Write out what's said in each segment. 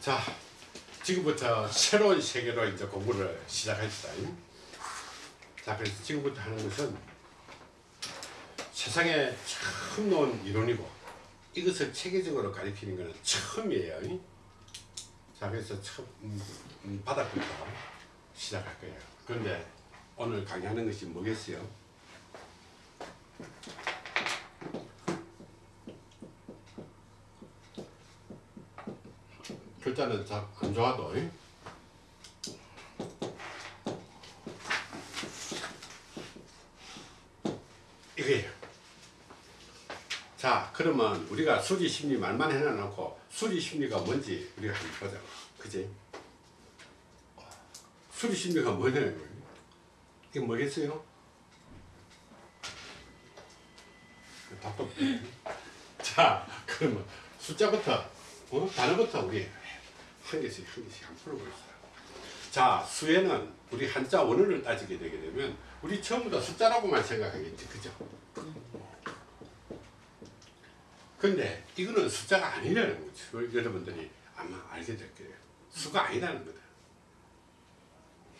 자, 지금부터 새로운 세계로 이제 공부를 시작합시다. 자, 그래서 지금부터 하는 것은 세상에 처음 나온 이론이고 이것을 체계적으로 가리키는 것은 처음이에요. 자, 그래서 처음 음, 음, 바닥부터 시작할 거예요. 그런데 오늘 강의하는 것이 뭐겠어요? 글자는 잘안 좋아도 잉? 이거예요. 자 그러면 우리가 수리심리 말만 해놔놓고 수리심리가 뭔지 우리가 한번 보자 그지? 수리심리가 뭐냐 이게 뭐겠어요? 자 그러면 숫자부터 어? 단어부터 우리 한 개씩 한 개씩 한번 풀어보겠습니다. 자 수에는 우리 한자 원어를 따지게 되게 되면 우리 처음부터 숫자라고만 생각하겠지 그죠? 근데 이거는 숫자가 아니라는 거죠. 여러분들이 아마 알게 될 거예요. 수가 아니라는 거다.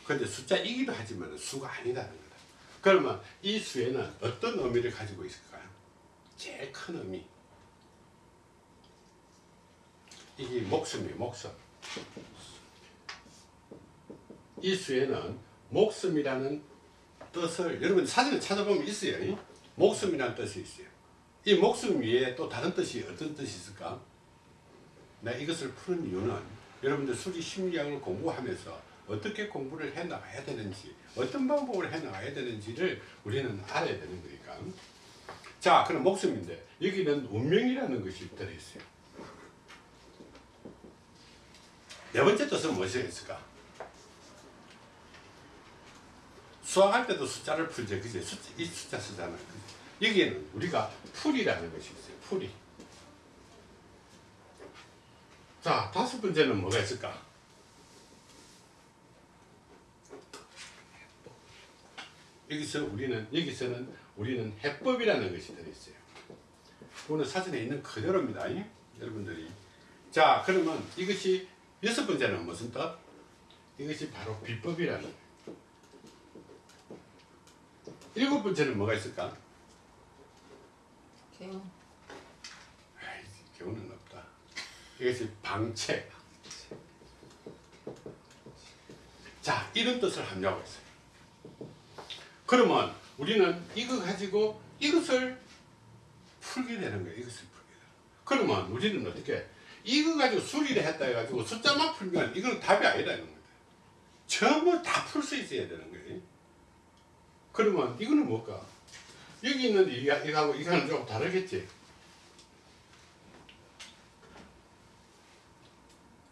근데 숫자이기도 하지만 수가 아니라는 거다. 그러면 이 수에는 어떤 의미를 가지고 있을까요? 제일 큰 의미. 이게 목숨이에요, 목숨. 이 수에는 목숨이라는 뜻을 여러분 사진을 찾아보면 있어요. 목숨이라는 뜻이 있어요. 이 목숨 위에 또 다른 뜻이 어떤 뜻이 있을까? 나 이것을 푸는 이유는 여러분들 수리 심리학을 공부하면서 어떻게 공부를 해 나가야 되는지 어떤 방법을 해 나가야 되는지를 우리는 알아야 되는 거니까 자 그럼 목숨인데 여기는 운명이라는 것이 들어있어요 네 번째 뜻은 무엇이겠을까? 수학할 때도 숫자를 풀죠 그죠? 숫자, 이 숫자 쓰잖아요 그죠? 여기에는 우리가 풀이라는 것이 있어요. 풀이. 자, 다섯 번째는 뭐가 있을까? 여기서 우리는 여기서는 우리는 해법이라는 것이 들어있어요. 오늘 사진에 있는 그대로입니다. 여러분들이. 자, 그러면 이것이 여섯 번째는 무슨 뜻? 이것이 바로 비법이라는. 일곱 번째는 뭐가 있을까? 개운. 아이, 교훈은 없다. 이것이 방책. 자, 이런 뜻을 함유하고 있어요. 그러면 우리는 이거 가지고 이것을 풀게 되는 거예요. 이것을 풀게 되는 그러면 우리는 어떻게 이거 가지고 수리를 했다 해가지고 숫자만 풀면 이건 답이 아니라는 거예요. 전부 다 풀 수 있어야 되는 거예요. 그러면 이거는 뭘까? 여기 있는 이거, 이거하고 이거는 조금 다르겠지?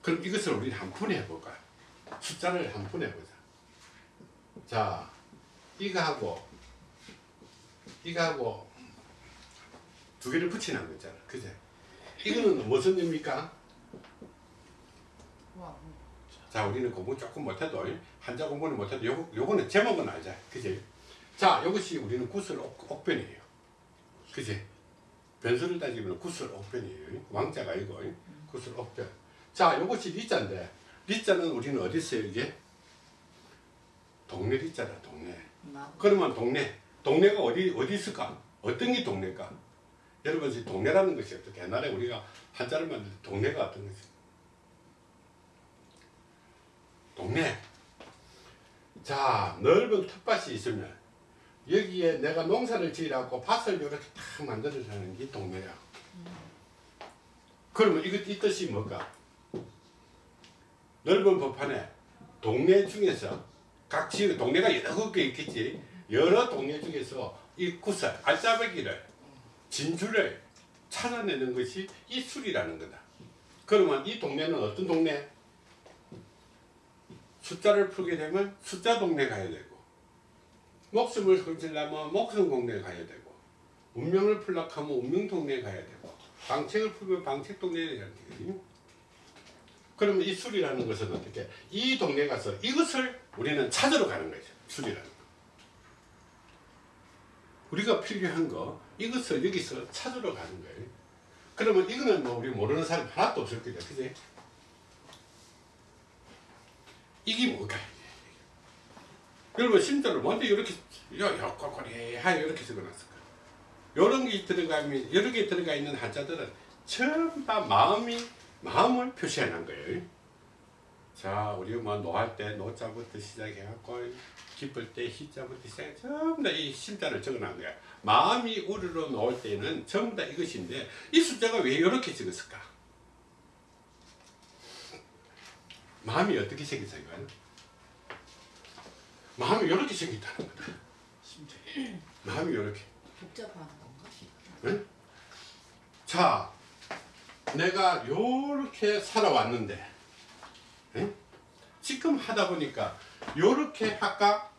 그럼 이것을 우리 한 푼에 해볼까요? 숫자를 한 푼에 해보자. 자, 이거하고, 이거하고 두 개를 붙이는 거 있잖아. 그제? 이거는 무슨 의미입니까? 와, 자, 우리는 공부 조금 못해도, 한자 공부는 못해도, 요, 요거는 제목은 알자. 그지? 자, 이것이 우리는 구슬 옥, 옥변이에요. 그지? 변수를 따지면 구슬 옥변이에요. 왕자가 아니고, 구슬 옥변. 자, 이것이 리자인데, 리자는 우리는 어디 있어요, 이게? 동네 리자다, 동네. 나. 그러면 동네, 동네가 어디, 어디 있을까? 어떤 게 동네일까? 여러분, 이 동네라는 것이 어떻게, 옛날에 우리가 한자를 만들 때 동네가 어떤 것이? 동네. 자, 넓은 텃밭이 있으면 여기에 내가 농사를 지으라고 밭을 이렇게 딱 만들어주는 게 동네야. 그러면 이것, 이 뜻이 뭘까? 넓은 법판에 동네 중에서 각 지역, 동네가 여러 개 있겠지. 여러 동네 중에서 이 구슬, 알짜배기를, 진주를 찾아내는 것이 이 술이라는 거다. 그러면 이 동네는 어떤 동네? 숫자를 풀게 되면 숫자 동네 가야 되고 목숨을 건지려면 목숨 동네 가야 되고 운명을 풀려고 하면 운명 동네 가야 되고 방책을 풀면 방책 동네에 가야 되거든요. 그러면 이 술이라는 것은 어떻게 이 동네 가서 이것을 우리는 찾으러 가는 거죠. 술이라는 거. 우리가 필요한 거 이것을 여기서 찾으러 가는 거예요. 그러면 이거는 뭐 우리 모르는 사람 하나도 없을 거죠. 그지? 이게 뭘까요? 여러분 심자로 먼저 이렇게 야야 꼬꼬리 하여 이렇게 적어놨을 거예요. 이런 게 들어가면 여러 개 들어가 있는 한자들은 전부 다 마음이 마음을 표시해 놓은 거예요. 자, 우리 뭐 노할 때 노자부터 시작해갖고 기쁠 때 희자부터 시작해 전부 다 이 심자를 적어놓은 거야. 마음이 우르르 놓을 때는 전부 다 이것인데 이 숫자가 왜 이렇게 적었을까? 마음이 어떻게 생겼을까요? 마음이 이렇게 생겼다는 거다. 마음이 이렇게. 복잡한 건가? 응? 자, 내가 요렇게 살아왔는데, 응? 지금 하다 보니까 요렇게 할까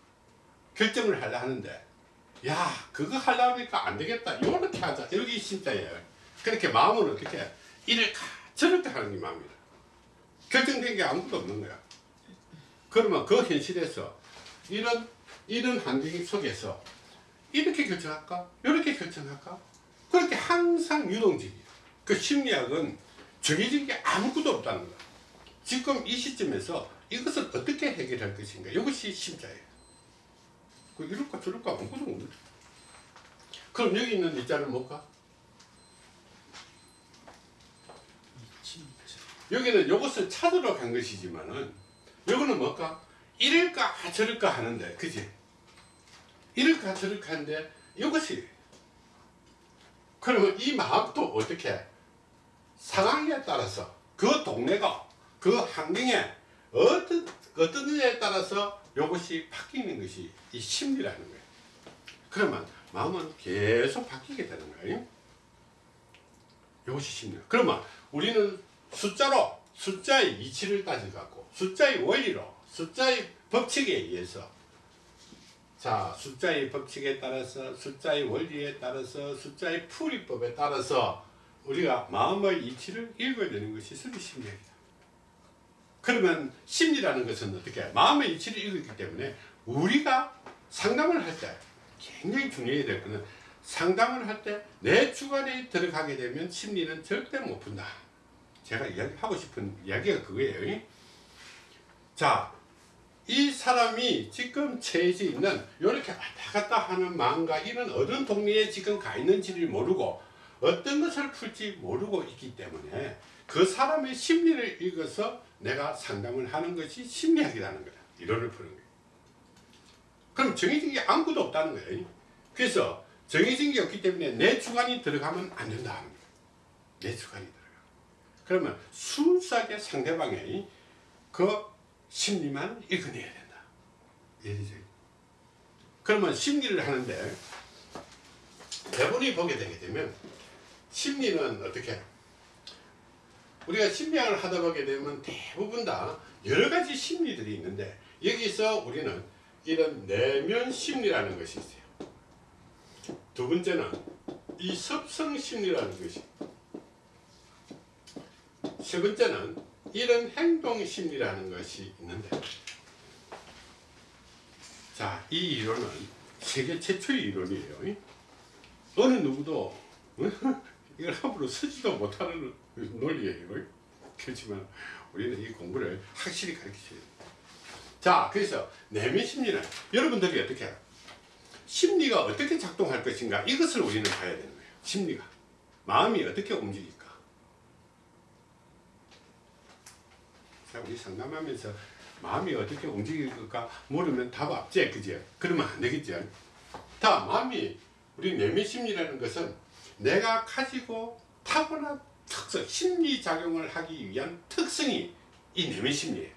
결정을 하려 하는데, 야, 그거 하려니까 안 되겠다. 요렇게 하자. 여기 진짜예요. 그렇게 마음은 어떻게 이럴까 저럴까 하는 게 마음이다. 결정된 게 아무것도 없는 거야. 그러면 그 현실에서 이런 이런 환경 속에서 이렇게 결정할까? 이렇게 결정할까? 그렇게 항상 유동적이에요. 그 심리학은 정해진 게 아무것도 없다는 거야. 지금 이 시점에서 이것을 어떻게 해결할 것인가? 이것이 심자예요. 그 이럴까 저럴까 아무것도 거야. 그럼 여기 있는 이자는 뭘까? 여기는 이것을 찾으러 간 것이지만은 이거는 뭘까? 이럴까 저럴까 하는데 그지? 이럴까 저럴까 하는데 이것이 그러면 이 마음도 어떻게 상황에 따라서 그 동네가 그 환경에 어떤 어떤 일에 따라서 이것이 바뀌는 것이 이 심리라는 거예요. 그러면 마음은 계속 바뀌게 되는 거예요. 이것이 심리. 그러면 우리는 숫자로 숫자의 이치를 따져갖고 숫자의 원리로 숫자의 법칙에 의해서 자 숫자의 법칙에 따라서 숫자의 원리에 따라서 숫자의 풀이법에 따라서 우리가 마음의 이치를 읽어야 되는 것이 수리 심리학이다. 그러면 심리라는 것은 어떻게 마음의 이치를 읽기 때문에 우리가 상담을 할 때 굉장히 중요해야 될 것은 상담을 할 때 내 주관에 들어가게 되면 심리는 절대 못 푼다. 제가 이야기하고 싶은 이야기가 그거예요. 자, 이 사람이 지금 처해져 있는 이렇게 왔다 갔다 하는 마음과 이런 어떤 동네에 지금 가 있는지를 모르고 어떤 것을 풀지 모르고 있기 때문에 그 사람의 심리를 읽어서 내가 상담을 하는 것이 심리학이라는 거다. 이론을 푸는 거예요. 그럼 정해진 게 아무것도 없다는 거예요. 그래서 정해진 게 없기 때문에 내 주관이 들어가면 안 된다는 거예요. 내 주관이 들어가. 그러면 순수하게 상대방의 그 심리만 읽어내야 된다. 이해되죠? 그러면 심리를 하는데 대본이 보게 되게 되면 심리는 어떻게 우리가 심리학을 하다 보게 되면 대부분 다 여러 가지 심리들이 있는데 여기서 우리는 이런 내면 심리라는 것이 있어요. 두 번째는 이 섭성 심리라는 것이 세 번째는 이런 행동 심리라는 것이 있는데 자, 이 이론은 세계 최초의 이론이에요. 어느 누구도 이걸 함부로 쓰지도 못하는 논리예요. 그렇지만 우리는 이 공부를 확실히 가르치셔야 돼요. 자, 그래서 내면 심리는 여러분들이 어떻게 해요? 심리가 어떻게 작동할 것인가 이것을 우리는 봐야 되는 거예요. 심리가. 마음이 어떻게 움직일까? 자, 우리 상담하면서 마음이 어떻게 움직일까 모르면 답 없지, 그죠? 그러면 안 되겠죠. 다 마음이 우리 내면 심리라는 것은 내가 가지고 타고난 특성, 심리 작용을 하기 위한 특성이 이 내면 심리예요.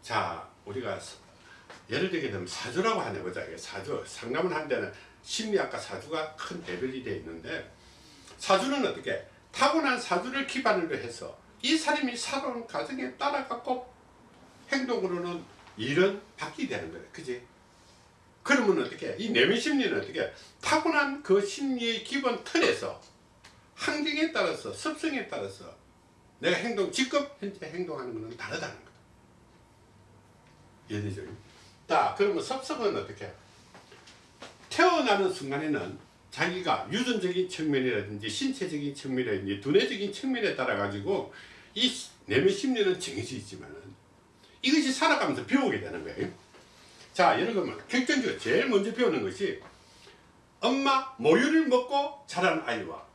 자, 우리가 예를 들게 되면 사주라고 하나 보자. 사주. 상담을 한 데는 심리학과 사주가 큰 대별이 되어 있는데 사주는 어떻게 타고난 사주를 기반으로 해서 이 사람이 살아온 과정에 따라 갖고 행동으로는 일은 바뀌게 되는 거예요. 그지? 그러면 어떻게 이 내면 심리는 어떻게 타고난 그 심리의 기본 틀에서 환경에 따라서 습성에 따라서 내가 행동 지금 현재 행동하는 것은 다르다는 거다. 이해되죠? 자 그러면 섭성은 어떻게 태어나는 순간에는 자기가 유전적인 측면이라든지 신체적인 측면이라든지 두뇌적인 측면에 따라 가지고 이 내면 심리는 정해져 있지만은 이것이 살아가면서 배우게 되는 거예요. 자, 여러분 결정적으로 제일 먼저 배우는 것이 엄마 모유를 먹고 자란 아이와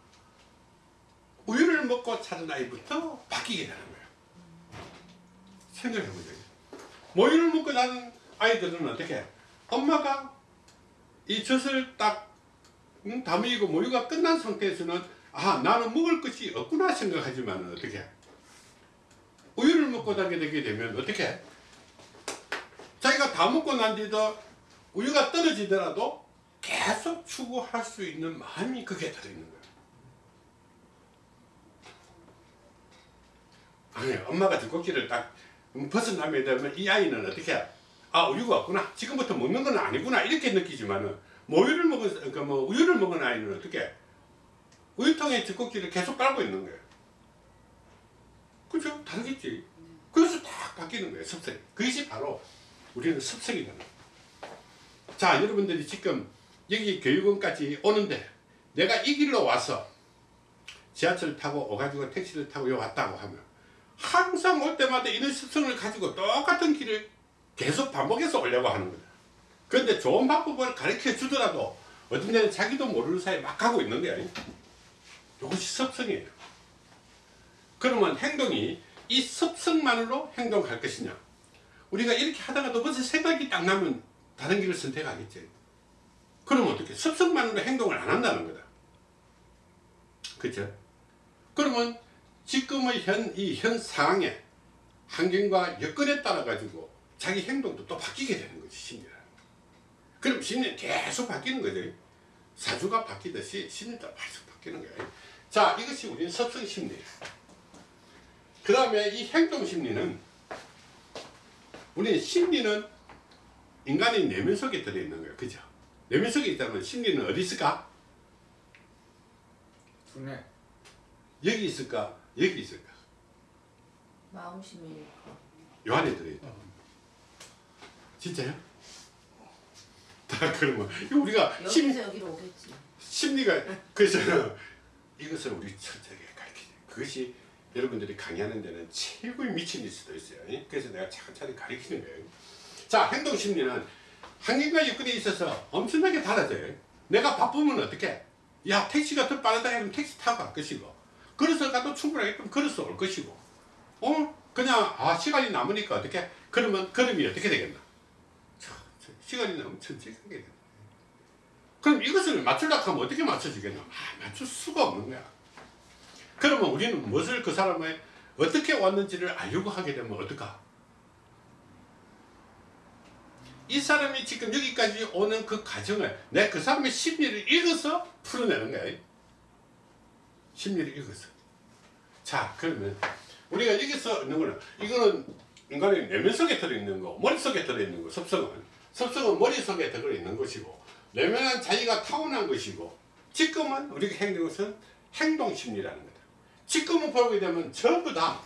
우유를 먹고 자란 아이부터 바뀌게 되는 거예요. 생각해 보세요. 모유를 먹고 자란 아이들은 어떻게? 엄마가 이 젖을 딱 음, 다미고 모유가 끝난 상태에서는 아 나는 먹을 것이 없구나 생각하지만 어떻게? 우유를 먹고 자게 되게 되면 어떻게? 자기가 다 먹고 난 뒤도 우유가 떨어지더라도 계속 추구할 수 있는 마음이 그게 들어있는 거예요. 아니 엄마가 젖꼭지를 딱 벗어나게 되면 이 아이는 어떻게 아 우유가 없구나 지금부터 먹는 건 아니구나 이렇게 느끼지만은 모유를 먹은 그뭐 우유를 먹은 아이는 어떻게 우유통에 젖꼭지를 계속 깔고 있는 거예요. 그죠? 다르겠지. 그래서 딱 바뀌는 거예요 습성. 그것이 바로 우리는 거예요. 자 여러분들이 지금 여기 교육원까지 오는데 내가 이 길로 와서 지하철 타고 오가지고 택시를 타고 왔다고 하면 항상 올 때마다 이런 습성을 가지고 똑같은 길을 계속 반복해서 오려고 하는 거다. 그런데 좋은 방법을 가르쳐 주더라도 어떤 데는 자기도 모르는 사이에 막 가고 있는 거야. 이것이 습성이에요. 그러면 행동이 이 습성만으로 행동할 것이냐? 우리가 이렇게 하다가도 벌써 생각이 딱 나면 다른 길을 선택하겠지. 그러면 어떻게? 습성만으로 행동을 안 한다는 거다. 그죠? 그러면 지금의 현, 이 현 상황에 환경과 여건에 따라 가지고 자기 행동도 또 바뀌게 되는 거지, 심리라는 거. 그럼 심리는 계속 바뀌는 거죠. 사주가 바뀌듯이 심리도 계속 바뀌는 거예요. 자, 이것이 우리는 습성 심리예요. 그 다음에 이 행동 심리는 우리 심리는 인간의 내면 속에 들어있는 거예요. 그죠? 내면 속에 있다면 심리는 어디 있을까? 두뇌 여기 있을까? 여기 있을까? 마음심이니까. 요 안에 들어있다. 진짜요? 다 그러면 이거 우리가 심, 여기서 여기로 오겠지. 심리가 그래서 이것을 우리 철저하게 가르치죠. 그것이 여러분들이 강의하는 데는 최고의 미친일 수도 있어요. 예? 그래서 내가 차근차근 가르치는 거예요. 자, 행동 심리는 환경과 여건에 있어서 엄청나게 달라져요. 내가 바쁘면 어떻게? 야, 택시가 더 빠르다 하면 택시 타고 갈 것이고, 걸어서 가도 충분하게 좀 걸어서 올 것이고, 어? 그냥, 아, 시간이 남으니까 어떻게? 그러면 걸음이 어떻게 되겠나? 참, 참, 시간이 너무 가게 된다. 그럼 이것을 맞추려고 하면 어떻게 맞춰주겠나? 아, 맞출 수가 없는 거야. 그러면 우리는 무엇을 그 사람의 어떻게 왔는지를 알려고 하게 되면 어떨까? 이 사람이 지금 여기까지 오는 그 과정을 내 그 사람의 심리를 읽어서 풀어내는 거야. 심리를 읽어서. 자, 그러면 우리가 여기서 있는 거는 이거는 인간의 내면 속에 들어있는 거, 머릿속에 들어있는 거, 습성은. 습성은 머릿속에 들어있는 것이고, 내면은 자기가 타고난 것이고, 지금은 우리가 행동한 것은 행동심리라는 거다. 지금은 보게 되면 전부 다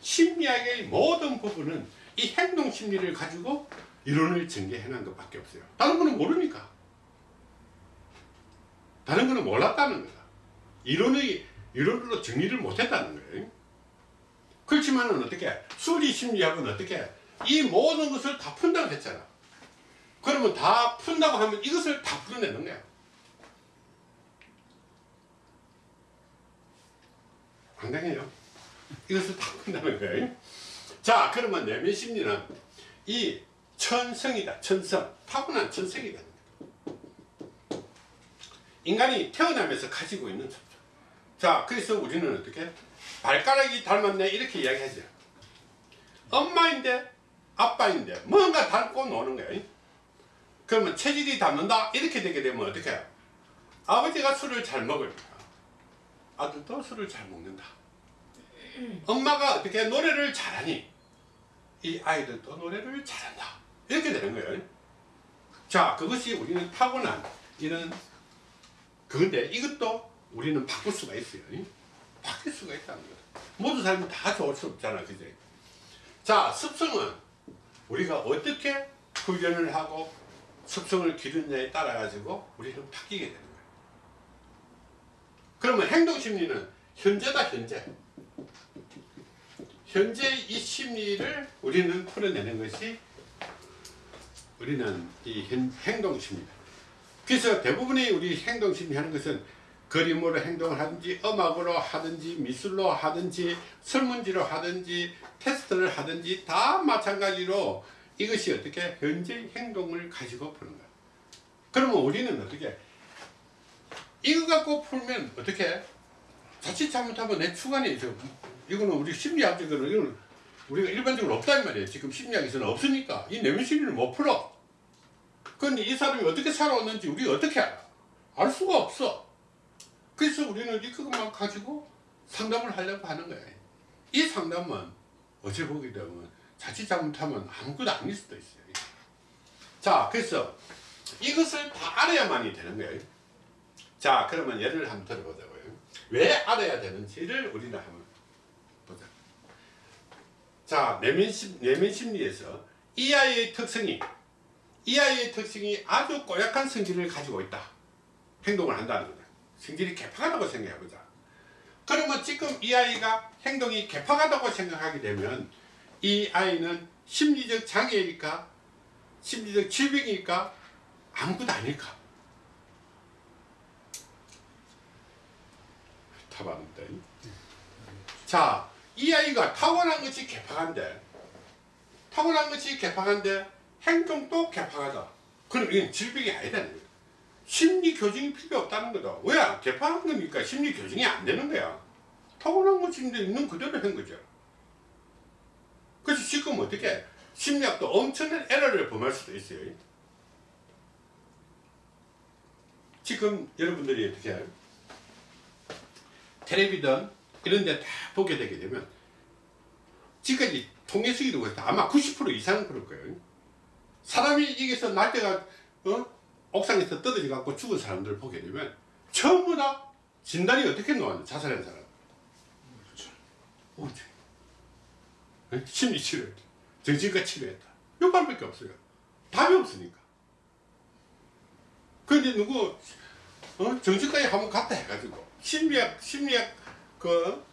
심리학의 모든 부분은 이 행동심리를 가지고 이론을 전개해낸 것밖에 없어요. 다른 거는 모르니까. 다른 거는 몰랐다는 거다. 이론의, 이론으로 정리를 못했다는 거예요. 그렇지만은 어떻게, 수리 심리학은 어떻게, 이 모든 것을 다 푼다고 했잖아. 그러면 다 푼다고 하면 이것을 다 풀어내는 거야. 황당해요. 이것을 다 푼다는 거예요. 자, 그러면 내면 심리는 이 천성이다. 천성. 타고난 천성이다. 인간이 태어나면서 가지고 있는 천성. 자, 그래서 우리는 어떻게? 발가락이 닮았네. 이렇게 이야기하죠. 엄마인데, 아빠인데, 뭔가 닮고 노는 거예요. 그러면 체질이 닮는다? 이렇게 되게 되면 어떻게 해요? 아버지가 술을 잘 먹으니까 아들도 술을 잘 먹는다. 엄마가 어떻게 노래를 잘하니 이 아이들도 노래를 잘한다. 이렇게 되는 거예요. 자, 그것이 우리는 타고난 이런 그건데 이것도 우리는 바꿀 수가 있어요. 바뀔 수가 있다는 거다. 모든 사람이 다 좋을 수 없잖아. 그죠? 자, 습성은 우리가 어떻게 훈련을 하고 습성을 기르느냐에 따라 가지고 우리는 바뀌게 되는 거예요. 그러면 행동 심리는 현재다 현재. 현재 이 심리를 우리는 풀어내는 것이 우리는 이 행- 행동심리다. 그래서 대부분의 우리 행동심리 하는 것은 그림으로 행동을 하든지 음악으로 하든지 미술로 하든지 설문지로 하든지 테스트를 하든지 다 마찬가지로 이것이 어떻게 현재 행동을 가지고 푸는 거야. 그러면 우리는 어떻게 이거 갖고 풀면 어떻게 자칫 잘못하면 내 주관이 있어. 이거는 우리 심리학적으로 이거는 우리가 일반적으로 없단 말이에요. 지금 심리학에서는 없으니까 이 내면 심리를 못 풀어. 그런데 이 사람이 어떻게 살아왔는지 우리가 어떻게 알아? 알 수가 없어. 그래서 우리는 이것만 가지고 상담을 하려고 하는 거예요. 이 상담은 어찌 보게 되면 자칫 잘못하면 아무것도 아닐 수도 있어요. 자, 그래서 이것을 다 알아야만이 되는 거예요. 자, 그러면 예를 한번 들어보자고요. 왜 알아야 되는지를 우리는 한번 보자. 자, 내면, 심, 내면 심리에서 이 아이의 특성이 이 아이의 특성이 아주 고약한 성질을 가지고 있다. 행동을 한다는 거다. 성질이 개팍하다고 생각해보자. 그러면 지금 이 아이가 행동이 개팍하다고 생각하게 되면 이 아이는 심리적 장애일까? 심리적 질병일까? 아무것도 아닐까? 답합니다. 자, 이 아이가 타고난 것이 개팍한데, 타고난 것이 개팍한데, 행동도 개팍하다. 그럼 이건 질병이 아니다는 거야. 심리 교정이 필요 없다는 거다. 왜? 개팍한 거니까 심리 교정이 안 되는 거야. 타고난 이제 있는 그대로 한 거죠. 그래서 지금 어떻게 심리학도 엄청난 에러를 범할 수도 있어요. 지금 여러분들이 어떻게? 텔레비전 이런 데 다 보게 되게 되면 지금까지 통계수기도 그렇다. 아마 90% 이상은 그럴 거예요. 사람이 여기서 날때가 어? 옥상에서 떨어져 갖고 죽은 사람들을 보게 되면 전부 다 진단이 어떻게 나왔냐 자살한 사람. 그렇죠. 심리 치료했다. 정신과 치료했다. 요 말밖에 없어요. 답이 없으니까. 근데 누구 어? 정신과에 한번 갔다 해가지고 심리학 심리학 그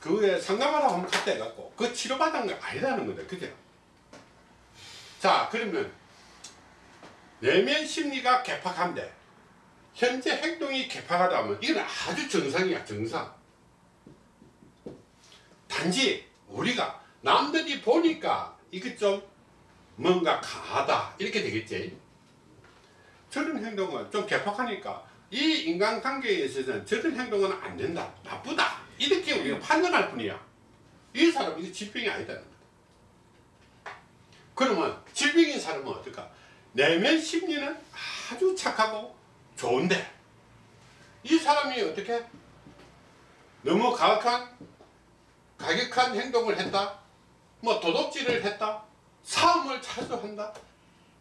그에 상담하라고 한번 갔다 해갖고 그 치료받은 거 아니라는 거다. 그죠? 자 그러면 내면 심리가 개팍한데 현재 행동이 개팍하다면 이건 아주 정상이야 정상. 단지 우리가 남들이 보니까 이게 좀 뭔가 강하다 이렇게 되겠지. 저런 행동은 좀 개팍하니까 이 인간관계에 있어서는 저런 행동은 안 된다. 나쁘다. 이렇게 우리가 판단할 뿐이야. 이 사람은 이게 질병이 아니다는 거다. 그러면 질병인 사람은 어떨까 내면 심리는 아주 착하고 좋은데 이 사람이 어떻게 너무 가혹한 가격한 행동을 했다 뭐 도둑질을 했다 사음을 자주 한다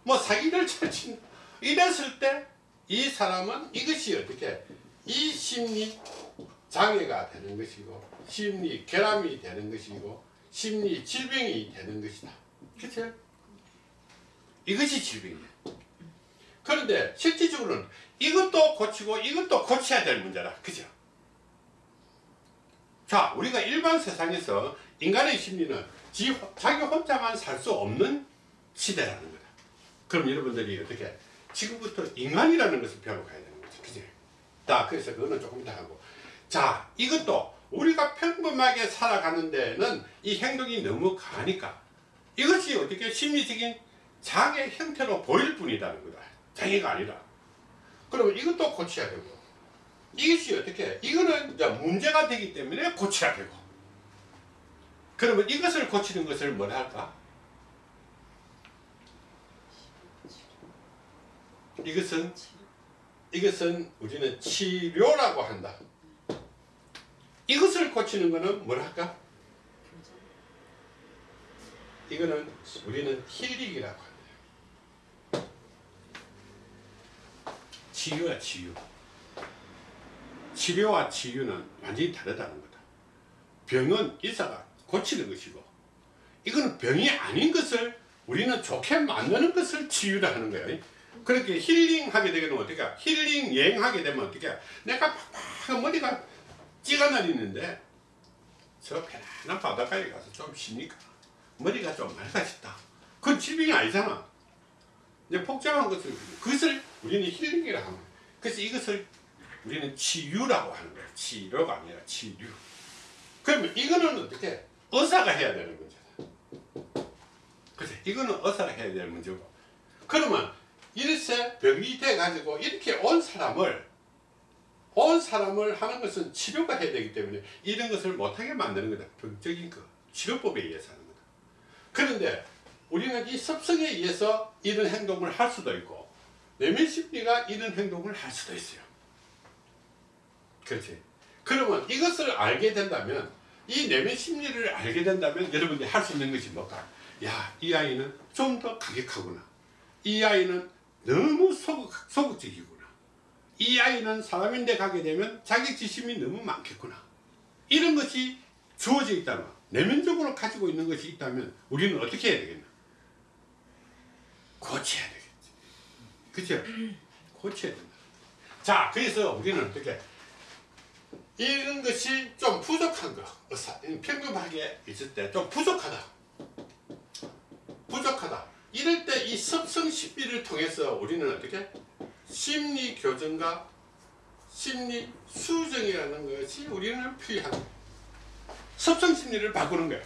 뭐 사기를 찰친다 이랬을 때 이 사람은 이것이 어떻게 이 심리 장애가 되는 것이고 심리 결함이 되는 것이고 심리 질병이 되는 것이다. 그렇죠? 이것이 질병이에요. 그런데 실질적으로는 이것도 고치고 이것도 고쳐야 될 문제다. 그죠? 자, 우리가 일반 세상에서 인간의 심리는 지, 자기 혼자만 살 수 없는 시대라는 거다. 그럼 여러분들이 어떻게 지금부터 인간이라는 것을 배워가야 되는 거죠. 그지? 자, 그래서 그거는 조금 이따 하고. 자, 이것도 우리가 평범하게 살아가는 데는 이 행동이 너무 강하니까 이것이 어떻게 심리적인 장애 형태로 보일 뿐이라는 거다. 장애가 아니라. 그러면 이것도 고쳐야 되고 이것이 어떻게 이거는 이제 문제가 되기 때문에 고쳐야 되고 그러면 이것을 고치는 것을 뭐라 할까? 이것은 이것은 우리는 치료라고 한다. 이것을 고치는 것은 뭐라 할까? 이거는 우리는 힐링이라고 한다. 치유야 치유. 치료와 치유는 완전히 다르다는 거다. 병은 의사가 고치는 것이고 이거는 병이 아닌 것을 우리는 좋게 만드는 것을 치유라 하는 거예요. 그렇게 힐링하게 되면 어떻게 힐링 여행하게 되면 어떻게 내가 팍팍 머리가 찌가 날리는데 저 편안 난 바닷가에 가서 좀 쉬니까 머리가 좀 맑아졌다. 그건 질병이 아니잖아. 이제 복잡한 것을 그것을 우리는 힐링이라고 거야. 그래서 이것을 우리는 치유라고 하는 거야. 치료가 아니라 치유. 그러면 이거는 어떻게 의사가 해야 되는 문제다. 그치? 이거는 의사가 해야 되는 문제고. 그러면 이렇게 병이 돼가지고 이렇게 온 사람을 온 사람을 하는 것은 치료가 해야 되기 때문에 이런 것을 못하게 만드는 거다. 병적인 그 치료법에 의해서 하는 거다. 그런데 우리는 이 습성에 의해서 이런 행동을 할 수도 있고 내면 심리가 이런 행동을 할 수도 있어요. 그렇지. 그러면 이것을 알게 된다면 이 내면 심리를 알게 된다면 여러분들이 할 수 있는 것이 뭘까? 야, 이 아이는 좀 더 가격하구나. 이 아이는 너무 소극, 소극적이구나. 이 아이는 사람인데 가게 되면 자격지심이 너무 많겠구나. 이런 것이 주어져 있다면, 내면적으로 가지고 있는 것이 있다면 우리는 어떻게 해야 되겠나? 고쳐야 되겠지. 그죠? 고쳐야 된다. 자, 그래서 우리는 어떻게 이런 것이 좀 부족한 거, 의사, 평균하게 있을 때 좀 부족하다. 부족하다. 이럴 때이 습성 심리를 통해서 우리는 어떻게 심리 교정과 심리 수정이라는 것이 우리는 필요한 거예요. 습성 심리를 바꾸는 거예요.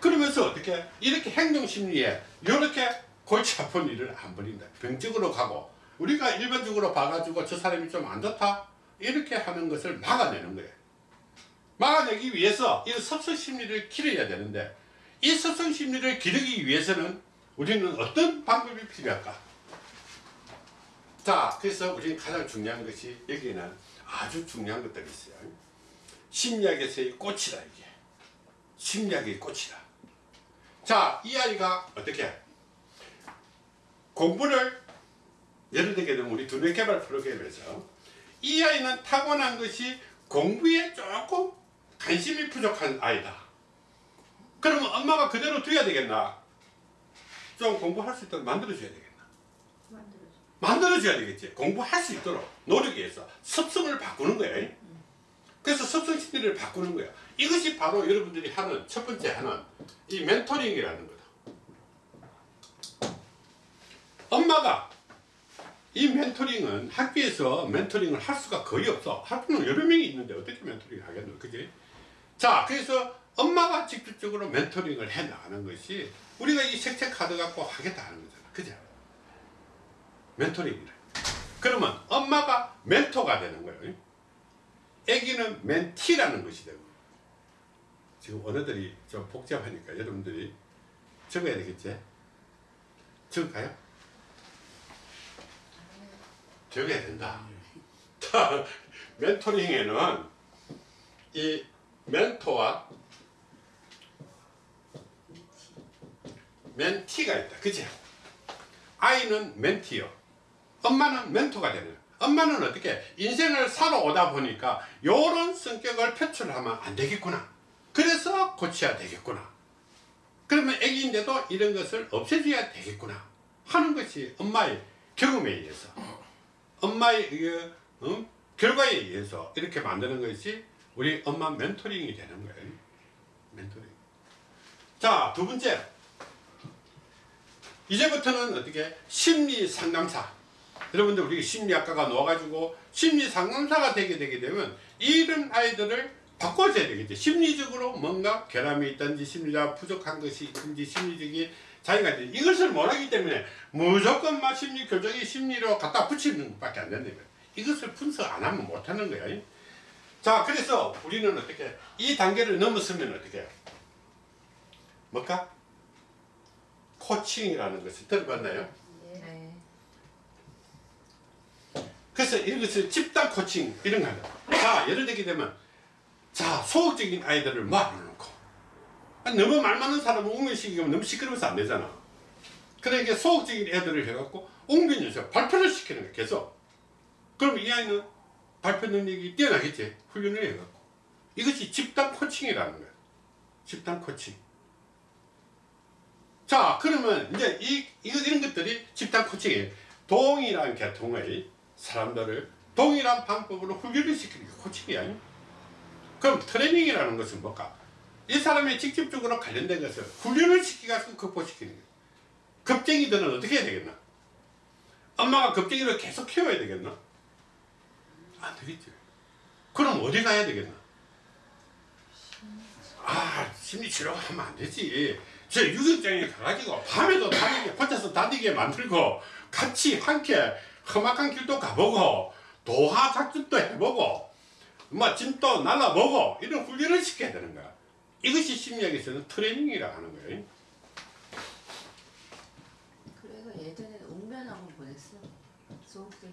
그러면서 어떻게 이렇게 행동 심리에 이렇게 골치 아픈 일을 안 벌인다. 병적으로 가고 우리가 일반적으로 봐가지고 저 사람이 좀 안 좋다 이렇게 하는 것을 막아내는 거예요. 막아내기 위해서 이 섭성 심리를 기르어야 되는데 이 섭성 심리를 기르기 위해서는 우리는 어떤 방법이 필요할까? 자, 그래서 우리는 가장 중요한 것이 여기에는 아주 중요한 것들이 있어요. 심리학에서의 꽃이다 이게. 심리학의 꽃이다. 자, 이 아이가 어떻게 공부를 예를 들게 되면 우리 두뇌 개발 프로그램에서 이 아이는 타고난 것이 공부에 조금 관심이 부족한 아이다. 그러면 엄마가 그대로 둬야 되겠나? 좀 공부할 수 있도록 만들어줘야 되겠나? 만들어줘. 만들어줘야 되겠지. 공부할 수 있도록 노력해서 습성을 바꾸는 거예요. 그래서 습성 심리를 바꾸는 거야. 이것이 바로 여러분들이 하는 첫 번째 하는 이 멘토링이라는 거다. 엄마가 이 멘토링은 학교에서 멘토링을 할 수가 거의 없어. 학교는 여러 명이 있는데 어떻게 멘토링을 하겠노? 그지? 자, 그래서 엄마가 직접적으로 멘토링을 해 나가는 것이 우리가 이 색채 카드 갖고 하겠다 하는 거잖아. 그죠? 멘토링이래. 그러면 엄마가 멘토가 되는 거예요. 애기는 멘티라는 것이 되고 지금 언어들이 좀 복잡하니까 여러분들이 적어야 되겠지? 적을까요? 적어야 된다. 멘토링에는 이 멘토와 멘티가 있다. 그치? 아이는 멘티요. 엄마는 멘토가 되는. 엄마는 어떻게 인생을 살아오다 보니까 이런 성격을 표출하면 안 되겠구나. 그래서 고쳐야 되겠구나. 그러면 애기인데도 이런 것을 없애줘야 되겠구나. 하는 것이 엄마의 경험에 의해서 엄마의 그, 어? 결과에 의해서 이렇게 만드는 것이 우리 엄마 멘토링이 되는 거예요. 멘토링. 자, 두 번째. 이제부터는 어떻게 심리 상담사. 여러분들 우리 심리학과가 나와가지고 심리 상담사가 되게 되게 되면 이런 아이들을 바꿔줘야 되겠죠. 심리적으로 뭔가 결함이 있든지 심리가 부족한 것이 있든지 심리적인 자기가 이제 이것을 못하기 때문에 무조건 막 심리 교정이 심리로 갖다 붙이는 것밖에 안 거예요. 이것을 분석 안 하면 못 하는 거예요. 자, 그래서 우리는 어떻게 이 단계를 넘었으면 어떻게 해요? 뭘까? 코칭이라는 것을 들어봤나요? 네. 그래서 이것을 집단 코칭 이런 거 한다. 자, 예를 들게 되면 자, 소극적인 아이들을 모아놓고 아니, 너무 말 많은 사람은 웅변시키면 너무 시끄러워서 안 되잖아. 그러니까 소극적인 애들을 해갖고 웅변연습 발표를 시키는 거야, 계속. 그럼 이 아이는 발표 능력이 뛰어나겠지. 훈련을 해갖고. 이것이 집단 코칭이라는 거야. 집단 코칭. 자, 그러면 이제 이, 이거, 이런 것들이 집단 코칭이에요. 동일한 계통의 사람들을 동일한 방법으로 훈련을 시키는 게 코칭이야. 그럼 트레이닝이라는 것은 뭘까? 이 사람이 직접적으로 관련된 것을 훈련을 시키가지고 극복시키는 거예요. 겁쟁이들은 어떻게 해야 되겠나? 엄마가 겁쟁이를 계속 키워야 되겠나? 안 되겠죠. 그럼 어디 가야 되겠나? 아, 심리치료 하면 안 되지. 저 유격장에 가가지고 밤에도 다니게 혼자서 다니게 만들고 같이 함께 험악한 길도 가보고 도하 작전도 해보고 뭐 짐도 날라보고 이런 훈련을 시켜야 되는 거야. 이것이 심리학에서는 트레이닝이라고 하는 거예요. 그래서 예전에는 웅변학원 보냈어. 소극적인.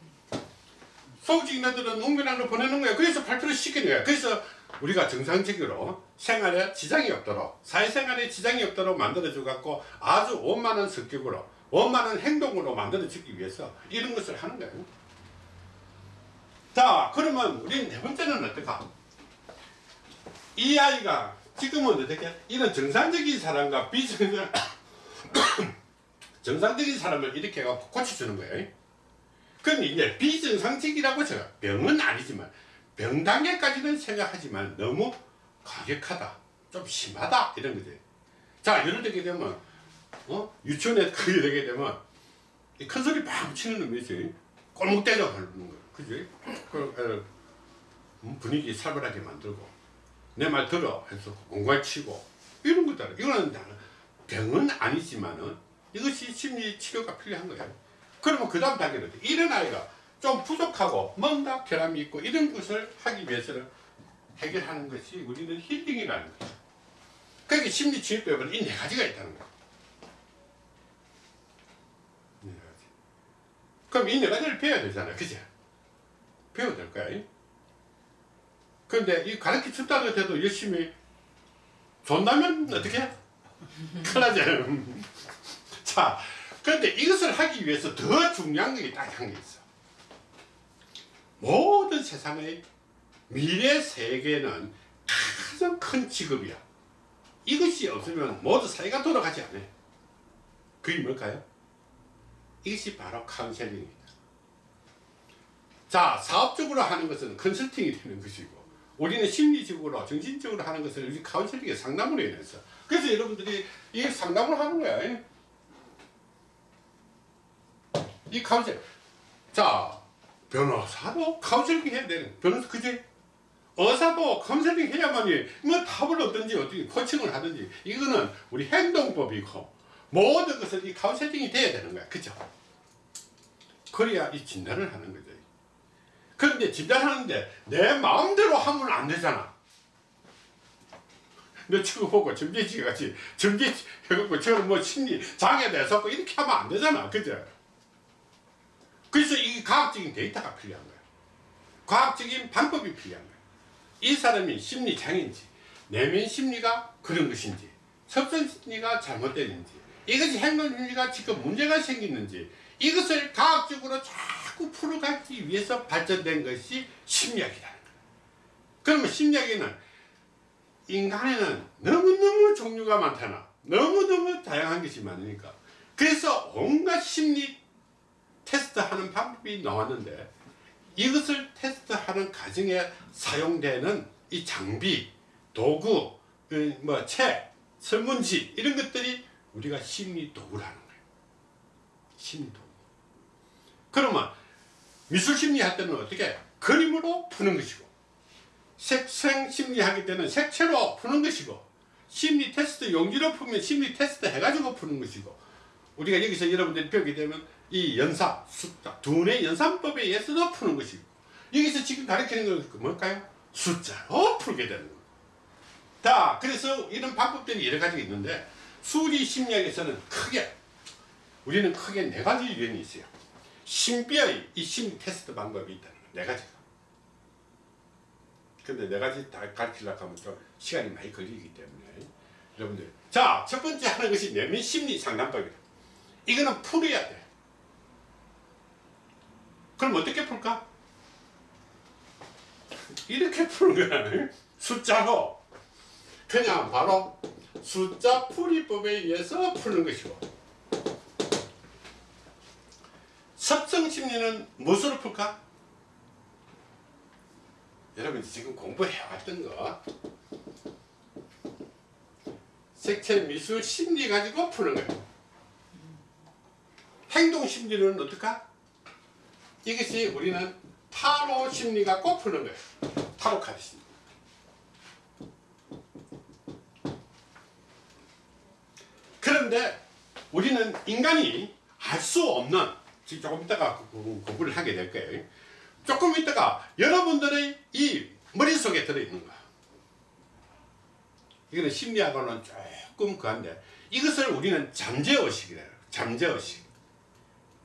소극적인 애들은 웅변학을 보내는 거야. 그래서 발표를 시키는 거야. 그래서 우리가 정상적으로 생활에 지장이 없도록 사회생활에 지장이 없도록 만들어줘 갖고 아주 원만한 성격으로 원만한 행동으로 만들어주기 위해서 이런 것을 하는 거예요. 자 그러면 우리는 네 번째는 어떨까? 이 아이가 지금은 어떻게 이런 정상적인 사람과 비정상 정상적인 사람을 이렇게 해서 고쳐주는 거예요. 그럼 이제 비정상적이라고 제가 병은 아니지만 병 단계까지는 생각하지만 너무 과격하다, 좀 심하다 이런 거지. 자 예를 들게 되면 어? 유치원에 그게 되게 되면 이큰 소리 막 치는 놈이지 꼴목 때려 하는 거, 그지? 그 어, 음, 분위기 살벌하게 만들고 내 말 들어 해서 공갈 치고 이런 것들 이거는 다 병은 아니지만은 이것이 심리 치료가 필요한 거예요. 그러면 그 다음 단계는 이런 아이가 좀 부족하고 뭔가 결함이 있고 이런 것을 하기 위해서는 해결하는 것이 우리는 힐링이라는 거예요. 그러니까 심리치료법은 이 네 가지가 있다는 거예요. 네. 그럼 이 네 가지를 배워야 되잖아요. 그죠? 배워야 될 거야. 그런데 이 가르쳐 준다고 해도 열심히 존다면 어떻게 해? 큰일 나잖아요. 자, 그런데 이것을 하기 위해서 더 중요한 게 딱 한 게 있어. 모든 세상의 미래 세계는 가장 큰 직업이야. 이것이 없으면 모두 사회가 돌아가지 않아요. 그게 뭘까요? 이것이 바로 카운셀링입니다. 자, 사업적으로 하는 것은 컨설팅이 되는 것이고, 우리는 심리적으로, 정신적으로 하는 것을 우리 카운셀링에 상담을 해야 돼서. 그래서 여러분들이 이 상담을 하는 거야. 이 counsel. 자, 변호사도 카운셀링 해야 되는, 변호사, 그지? 의사도 카운셀링 해야만이 뭐 답을 얻든지 어떻게 코칭을 하든지 이거는 우리 행동법이고 모든 것은 이 카운셀링이 돼야 되는 거야. 그죠? 그래야 이 진단을 하는 거죠. 근데 진단하는데 내 마음대로 하면 안 되잖아. 너 지금 보고 점지치 같이 점지치 해갖고 저는 뭐 심리 장애 돼서 이렇게 하면 안 되잖아. 그죠? 그래서 이 과학적인 데이터가 필요한 거야. 과학적인 방법이 필요한 거야. 이 사람이 심리 장애인지 내면 심리가 그런 것인지 섭선 심리가 잘못된지 이것이 행동 심리가 지금 문제가 생기는지 이것을 과학적으로 잘 9% 갖기 위해서 발전된 것이 심리학이다. 그러면 심리학에는 인간에는 너무너무 종류가 많잖아. 너무너무 다양한 것이 많으니까. 그래서 온갖 심리 테스트하는 방법이 나왔는데 이것을 테스트하는 과정에 사용되는 이 장비, 도구, 어, 뭐 책, 설문지 이런 것들이 우리가 심리 도구라는 거예요. 심리 도구. 그러면 미술 심리 할 때는 어떻게 그림으로 푸는 것이고 색채 심리 하기 때는 색채로 푸는 것이고 심리 테스트 용지로 풀면 심리 테스트 해가지고 푸는 것이고 우리가 여기서 여러분들이 배우게 되면 이 연사, 숫자, 두뇌 연산법에 의해서도 푸는 것이고 여기서 지금 가르치는 건 뭘까요? 숫자로 풀게 되는 거예요. 자, 그래서 이런 방법들이 여러 가지가 있는데 수리 심리학에서는 크게 우리는 크게 네 가지 유형이 있어요. 신비의 이 심리 테스트 방법이 있다는 거예요. 네 가지가. 근데 네 가지 다 가르치려고 하면 좀 시간이 많이 걸리기 때문에 여러분들 자, 첫 번째 하는 것이 내면 심리 상담법이다. 이거는 풀어야 돼. 그럼 어떻게 풀까? 이렇게 푸는 거야. 숫자로. 그냥 바로 숫자 풀이법에 의해서 푸는 것이고. 섭성 심리는 무엇으로 풀까? 여러분 지금 공부해왔던 거 색채 미술 심리 가지고 푸는 거예요. 행동 심리는 어떨까? 이것이 우리는 타로 심리 갖고 푸는 거예요. 타로 카드 심리. 그런데 우리는 인간이 알 수 없는 조금 공- 공부를 하게 될 거예요. 조금 있다가 여러분들의 이 머릿속에 들어있는 거야. 이거는 심리학으로는 조금 그한데 이것을 우리는 잠재의식이래요. 잠재의식.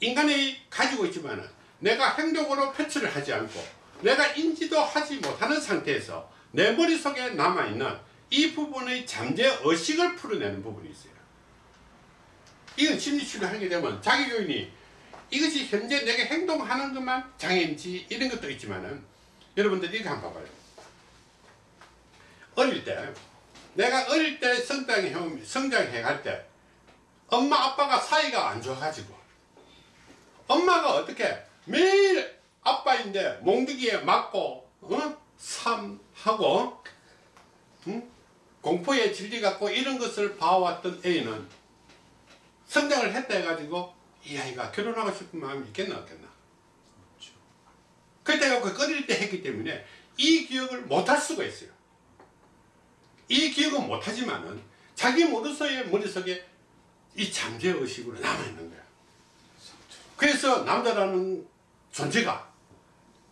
인간이 가지고 있지만 내가 행동으로 표출을 하지 않고 내가 인지도 하지 못하는 상태에서 내 머릿속에 남아있는 이 부분의 잠재의식을 풀어내는 부분이 있어요. 이건 심리치료 하게 되면 자기 요인이 이것이 현재 내가 행동하는 것만 장애인지 이런 것도 있지만은 여러분들 이거 한번 봐봐요. 어릴 때 내가 어릴 때 성장해 성장해 갈 때 엄마 아빠가 사이가 안 좋아가지고 엄마가 어떻게 매일 아빠인데 몽둥이에 맞고 어? 삼하고 응? 공포에 질려갖고 이런 것을 봐왔던 애는 성장을 했다 해가지고 이 아이가 결혼하고 싶은 마음이 있겠나 없겠나? 그때가 그 꺼릴 때 했기 때문에 이 기억을 못할 수가 있어요. 이 기억은 못하지만은 자기 머릿속에 머릿속에 이 잠재의식으로 남아있는 거야. 그래서 남자라는 존재가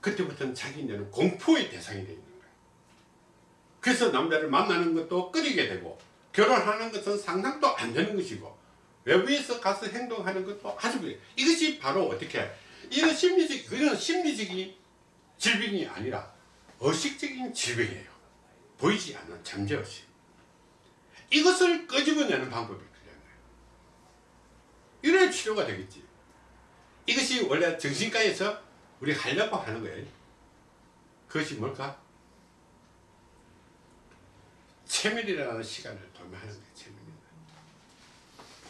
그때부터는 자기는 공포의 대상이 되어 있는 거야. 그래서 남자를 만나는 것도 꺼리게 되고 결혼하는 것은 상상도 안 되는 것이고 외부에서 가서 행동하는 것도 아주 그래. 이것이 바로 어떻게 이런 심리적 이런 심리적인 질병이 아니라 의식적인 질병이에요. 보이지 않는 잠재의식. 이것을 끄집어내는 방법이 필요한 거예요. 이래야 치료가 되겠지. 이것이 원래 정신과에서 우리 하려고 하는 거예요. 그것이 뭘까? 체밀이라는 시간을 도매하는 거예요.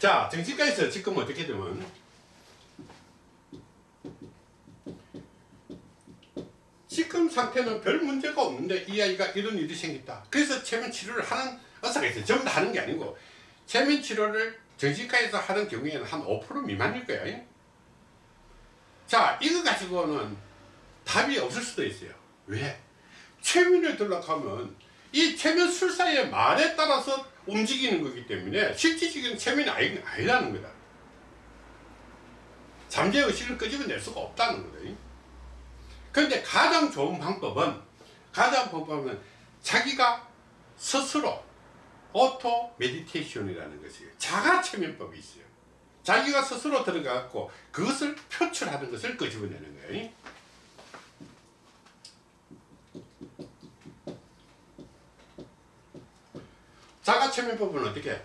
자, 정신과에서 지금 어떻게 되면 지금 상태는 별 문제가 없는데 이 아이가 이런 일이 생겼다. 그래서 체면 치료를 하는 의사가 있어요. 전부 다 하는 게 아니고 체면 치료를 정신과에서 하는 경우에는 한 5% 미만일 거예요. 자, 이거 가지고는 답이 없을 수도 있어요. 왜? 최면을 들락하면 이 최면 술사의 말에 따라서 움직이는 거기 때문에 실질적인 아니, 아니라는 거다. 잠재 의식을 끄집어낼 수가 없다는 거다. 그런데 가장 좋은 방법은 가장 방법은 자기가 스스로 auto meditation이라는 것이 자가 최면법이 있어요. 자기가 스스로 들어가고 그것을 표출하는 것을 끄집어내는 거예요. 자가최면법은 어떻게?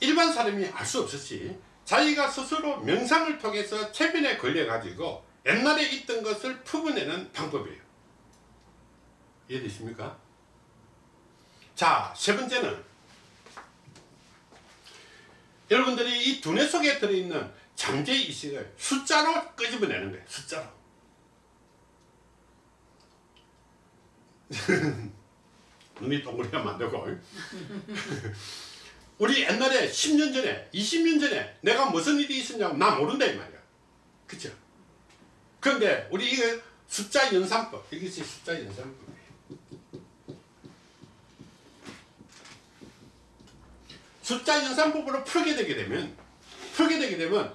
일반 사람이 알 수 없었지. 자기가 스스로 명상을 통해서 최면에 걸려 가지고 옛날에 있던 것을 풀어내는 방법이에요. 이해되십니까? 자세 번째는 여러분들이 이 두뇌 속에 들어있는 잠재의식을 숫자로 끄집어내는 거예요. 숫자로 눈이 안 되고. 우리 옛날에 10년 전에 20년 전에 내가 무슨 일이 있었냐고 나 모른다 이 말이야. 그쵸? 그런데 우리 이거 숫자 연산법 이것이 숫자 연산법이에요 숫자 연산법으로 풀게 되게 되면 풀게 되게 되면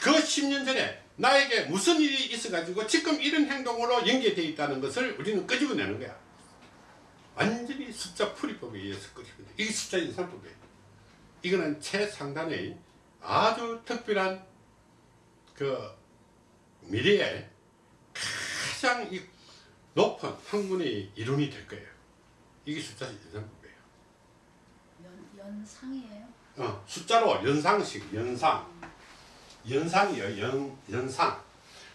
그 10년 전에 나에게 무슨 일이 있어 가지고 지금 이런 행동으로 연계되어 있다는 것을 우리는 끄집어내는 거야 완전히 숫자 풀이법에 의해서 끄집어내 이게 숫자 연산법이에요 이거는 최상단의 아주 특별한 그 미래에 가장 이 높은 학문의 이론이 될 거예요 이게 숫자 연산법이에요 연, 연상이에요? 어, 숫자로 연상식, 연상. 연상이요, 연, 연상.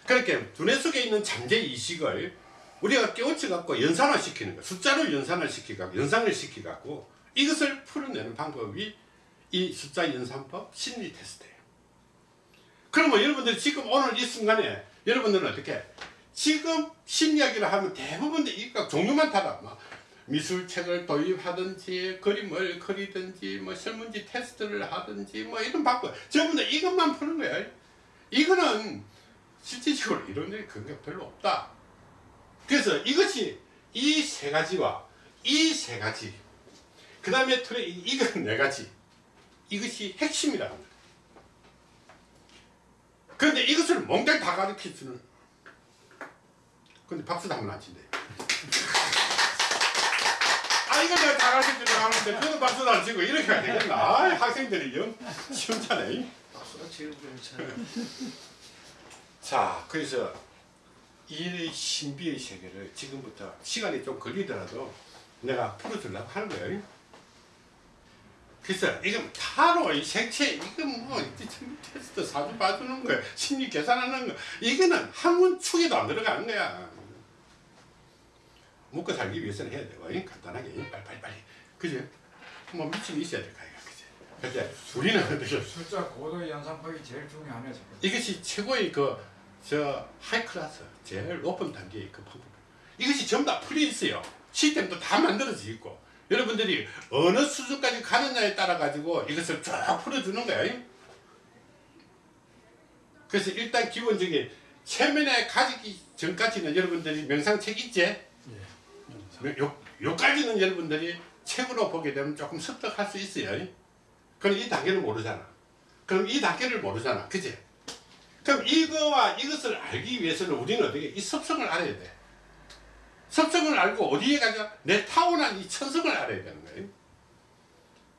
그렇게 두뇌 속에 있는 잠재의식을 우리가 깨우쳐갖고 연산을 시키는 거야. 숫자로 연산을 시키고, 연상을 시키갖고 이것을 풀어내는 방법이 이 숫자 연산법 심리 테스트예요. 그러면 여러분들 지금 오늘 이 순간에 여러분들은 어떻게 지금 심리학이라 하면 대부분 이거 종류만 다다. 막 미술책을 도입하든지 그림을 그리든지 뭐 설문지 테스트를 하든지 뭐 이런 방법 전부 다 이것만 푸는 거야. 이거는 실질적으로 이론적인 근거가 별로 없다. 그래서 이것이 이 세 가지와 이 세 가지 그 다음에 틀에 이건 네 가지 이것이 핵심이라는 거예요. 그런데 이것을 몽땅 다 가르칠 수는 근데 박수도 한번 안 친대. 아 이거 내가 다 가르쳐 주려고 하는데 저도 박수도 안 치고 이렇게 해야 되겠나 아 학생들이 영 시원찮네 박수가 제일 괜찮아요. 자 그래서 이 신비의 세계를 지금부터 시간이 좀 걸리더라도 내가 풀어주려고 하는 거예요. 그래서 이건 타로 이 색채 이건 뭐 테스트 사주 봐주는 거야 심리 계산하는 거. 이거는 한문 축에도 안 들어가는 거야. 먹고 살기 위해서는 해야 이 간단하게 빨리빨리 빨리. 그지? 뭐 미침이 있어야 될 거야 그지? 근데 우리는 어떻게 숫자 고도 연산법이 제일 중요하네 지금. 이것이 최고의 그 저 하이클래스 제일 높은 단계의 그 방법. 이것이 전부 다 있어요. 시스템도 다 만들어져 있고. 여러분들이 어느 수준까지 가느냐에 따라 가지고 이것을 쫙 풀어주는 거예요. 그래서 일단 기본적인 체면에 가지기 전까지는 여러분들이 명상책 있지? 요, 요까지는 여러분들이 책으로 보게 되면 조금 습득할 수 있어요. 그럼 이 단계를 모르잖아. 그럼 이 단계를 모르잖아. 그지? 그럼 이거와 이것을 알기 위해서는 우리는 어떻게 이 습성을 알아야 돼. 습성을 알고 어디에 가자 내 타고난 이 천성을 알아야 되는 거예요.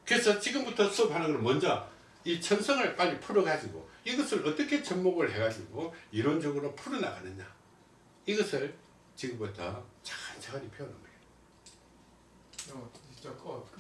그래서 지금부터 수업하는 건 먼저 이 천성을 빨리 풀어가지고 이것을 어떻게 접목을 해가지고 이론적으로 풀어나가느냐 이것을 지금부터 천천히. 요, 저 꽃, 그